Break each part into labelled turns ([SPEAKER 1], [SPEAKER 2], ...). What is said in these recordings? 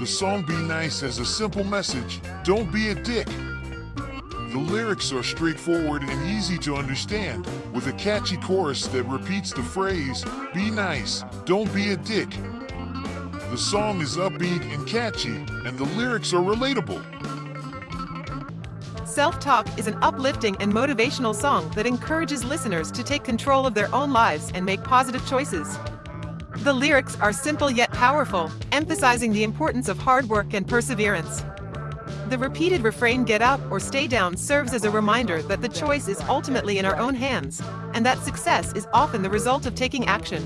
[SPEAKER 1] The song Be Nice has a simple message don't be a dick. The lyrics are straightforward and easy to understand, with a catchy chorus that repeats the phrase Be nice, don't be a dick. The song is upbeat and catchy, and the lyrics are relatable.
[SPEAKER 2] Self Talk is an uplifting and motivational song that encourages listeners to take control of their own lives and make positive choices. The lyrics are simple yet powerful, emphasizing the importance of hard work and perseverance. The repeated refrain get up or stay down serves as a reminder that the choice is ultimately in our own hands, and that success is often the result of taking action.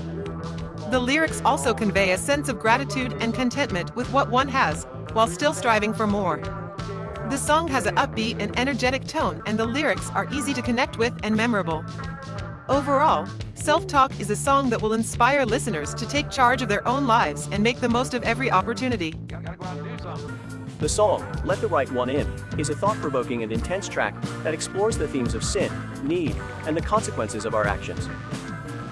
[SPEAKER 2] The lyrics also convey a sense of gratitude and contentment with what one has, while still striving for more. The song has an upbeat and energetic tone, and the lyrics are easy to connect with and memorable. Overall, Self Talk is a song that will inspire listeners to take charge of their own lives and make the most of every opportunity.
[SPEAKER 3] The song, Let the Right One In, is a thought provoking and intense track that explores the themes of sin, need, and the consequences of our actions.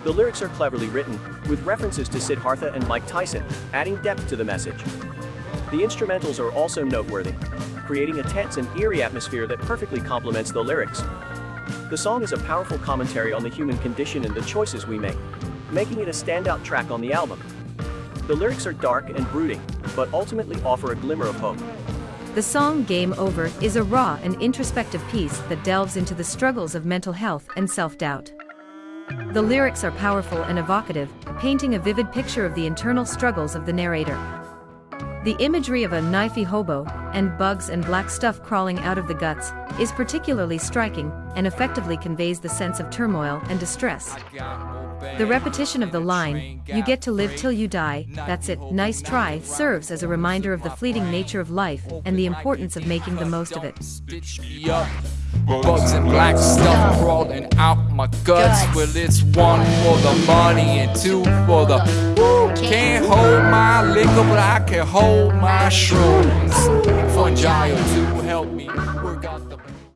[SPEAKER 3] The lyrics are cleverly written, with references to Siddhartha and Mike Tyson, adding depth to the message. The instrumentals are also noteworthy, creating a tense and eerie atmosphere that perfectly complements the lyrics. The song is a powerful commentary on the human condition and the choices we make, making it a standout track on the album. The lyrics are dark and brooding, but ultimately offer a glimmer of hope.
[SPEAKER 4] The song Game Over is a raw and introspective piece that delves into the struggles of mental health and self-doubt. The lyrics are powerful and evocative, painting a vivid picture of the internal struggles of the narrator. The imagery of a knifey hobo, and bugs and black stuff crawling out of the guts, is particularly striking and effectively conveys the sense of turmoil and distress. The repetition of the line, you get to live till you die, that's it, nice try, serves as a reminder of the fleeting nature of life and the importance of making the most of it.
[SPEAKER 5] Bugs and black stuff crawling out my guts. Well, it's one for the money and two for the. Can't hold my liquor, but I can hold my shrooms. Fungi to help me work out the.